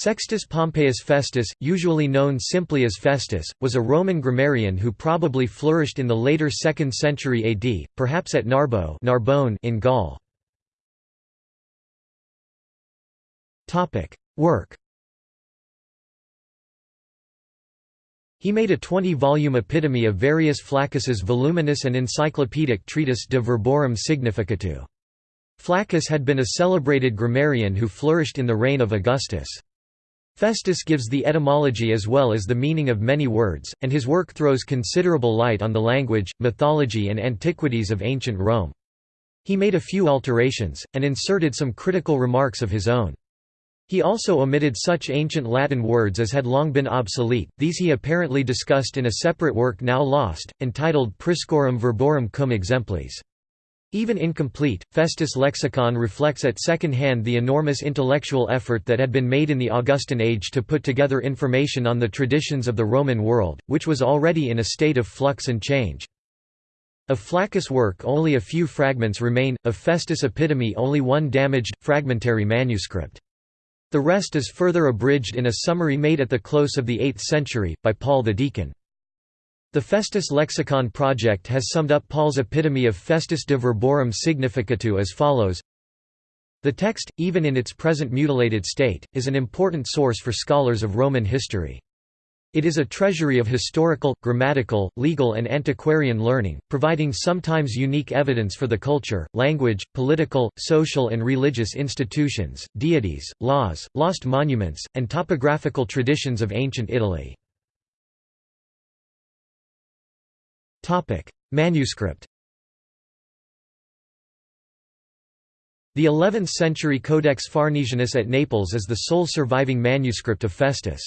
Sextus Pompeius Festus, usually known simply as Festus, was a Roman grammarian who probably flourished in the later 2nd century AD, perhaps at Narbo Narbonne in Gaul. Work He made a 20-volume epitome of Verrius Flaccus's voluminous and encyclopedic treatise De Verborum Significatu. Flaccus had been a celebrated grammarian who flourished in the reign of Augustus. Festus gives the etymology as well as the meaning of many words, and his work throws considerable light on the language, mythology and antiquities of ancient Rome. He made a few alterations, and inserted some critical remarks of his own. He also omitted such ancient Latin words as had long been obsolete, these he apparently discussed in a separate work now lost, entitled Priscorum Verborum cum exemplis. Even incomplete, Festus' lexicon reflects at second hand the enormous intellectual effort that had been made in the Augustan age to put together information on the traditions of the Roman world, which was already in a state of flux and change. Of Flaccus' work only a few fragments remain, of Festus' epitome only one damaged, fragmentary manuscript. The rest is further abridged in a summary made at the close of the 8th century, by Paul the Deacon. The Festus Lexicon Project has summed up Paul's epitome of Festus de Verborum Significatu as follows The text, even in its present mutilated state, is an important source for scholars of Roman history. It is a treasury of historical, grammatical, legal and antiquarian learning, providing sometimes unique evidence for the culture, language, political, social and religious institutions, deities, laws, lost monuments, and topographical traditions of ancient Italy. Manuscript The 11th-century Codex Farnesianus at Naples is the sole surviving manuscript of Festus.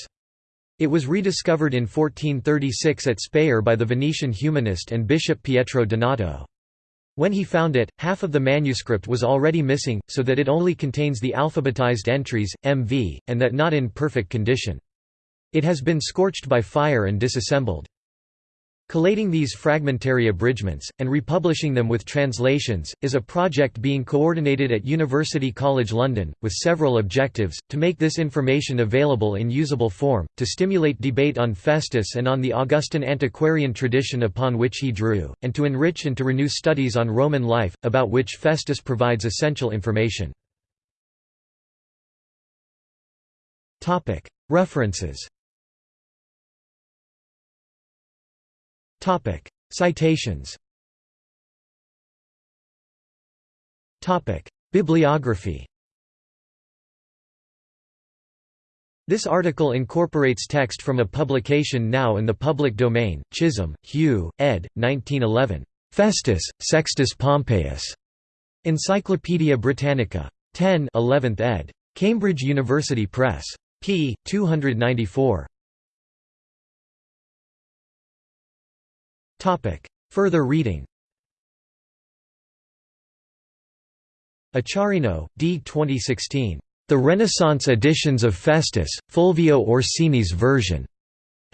It was rediscovered in 1436 at Speyer by the Venetian humanist and bishop Pietro Donato. When he found it, half of the manuscript was already missing, so that it only contains the alphabetized entries, MV, and that not in perfect condition. It has been scorched by fire and disassembled. Collating these fragmentary abridgments, and republishing them with translations, is a project being coordinated at University College London, with several objectives, to make this information available in usable form, to stimulate debate on Festus and on the Augustan antiquarian tradition upon which he drew, and to enrich and to renew studies on Roman life, about which Festus provides essential information. References Topic: Citations. Topic: Bibliography. This article incorporates text from a publication now in the public domain. Chisholm, Hugh, ed. 1911. Festus, Sextus Pompeius. Encyclopædia Britannica. 10, 11th ed. Cambridge University Press. p. 294. Topic. Further reading Acciarino, D. 2016. The Renaissance editions of Festus, Fulvio Orsini's version.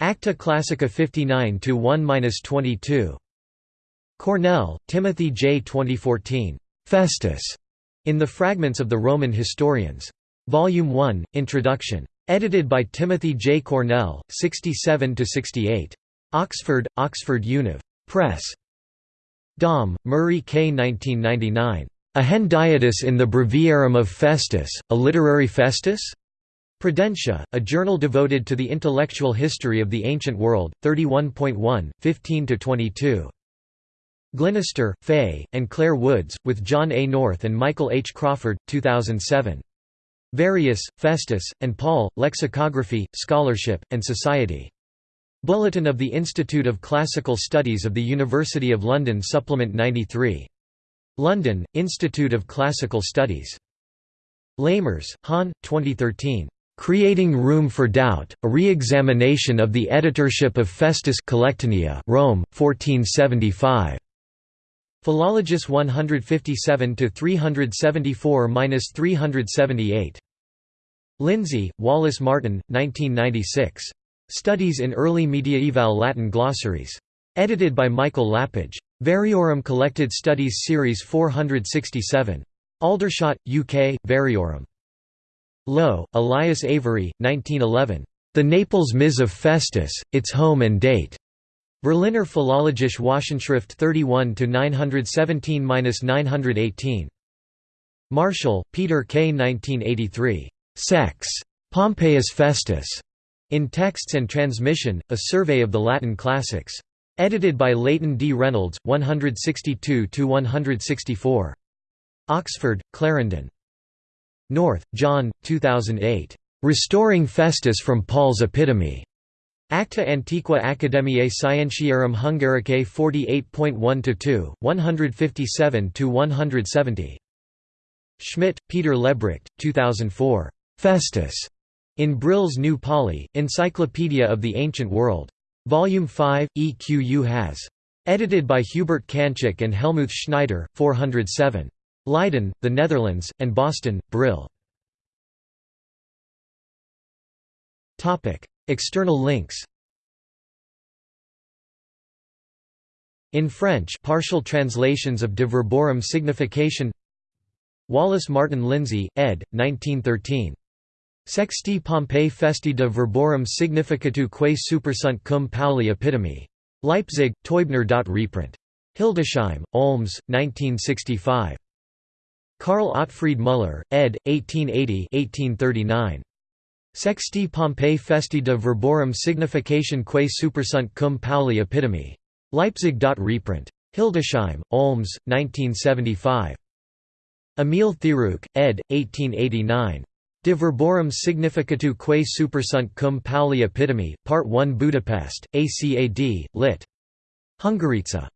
Acta Classica 59 1-22. Cornell, Timothy J. 2014. Festus. In the Fragments of the Roman Historians. Volume 1, Introduction. Edited by Timothy J. Cornell, 67 68. Oxford, Oxford Univ. Press. Dom, Murray K. 1999. A Hendiadys in the Breviarium of Festus, a literary Festus? Prudentia, a journal devoted to the intellectual history of the ancient world, 31.1, 15–22. Glenister, Fay, and Claire Woods, with John A. North and Michael H. Crawford, 2007. Verrius, Festus, and Paul, Lexicography, Scholarship, and Society. Bulletin of the Institute of Classical Studies of the University of London Supplement 93. London, Institute of Classical Studies. Lamers, Han, 2013. Creating Room for Doubt, a re-examination of the editorship of Festus Collectanea Rome, 1475. Philologus 157–374–378. Lindsay, Wallace Martin, 1996. Studies in Early Mediaeval Latin Glossaries. Edited by Michael Lapidge. Variorum Collected Studies Series 467. Aldershot, UK, Variorum. Lowe, Elias Avery, 1911. The Naples Ms of Festus, Its Home and Date. Berliner Philologische Wochenschrift 31 917-918. Marshall, Peter K. 1983. Sex. Pompeius Festus. In Texts and Transmission, A Survey of the Latin Classics. Edited by Leighton D. Reynolds, 162–164. Oxford, Clarendon. North, John, 2008. Restoring Festus from Paul's Epitome. Acta Antiqua Academiae Scientiarum Hungaricae 48.1–2, 157–170. Schmidt, Peter Lebrecht, 2004. Festus. In Brill's New Pauly, Encyclopedia of the Ancient World. Volume 5, EQU has. Edited by Hubert Cancik and Helmuth Schneider, 407. Leiden, the Netherlands, and Boston, Brill. External links In French partial translations of De Verborum Signification Wallace Martin Lindsay, ed. 1913. Sexti Pompei Festi de Verborum Significatu quae supersunt cum Pauli Epitome. Leipzig, Teubner. Reprint. Hildesheim, Olms, 1965. Karl Otfried Müller, ed. 1880-1839. Sexti Pompei Festi de Verborum Signification quae supersunt cum Pauli Epitome. Leipzig. Reprint. Hildesheim, Olms, 1975. Emil Thewrewk, ed. 1889. De verborum significatu quae supersunt cum Pauli epitome, Part 1 Budapest, ACAD, lit. Hungarica.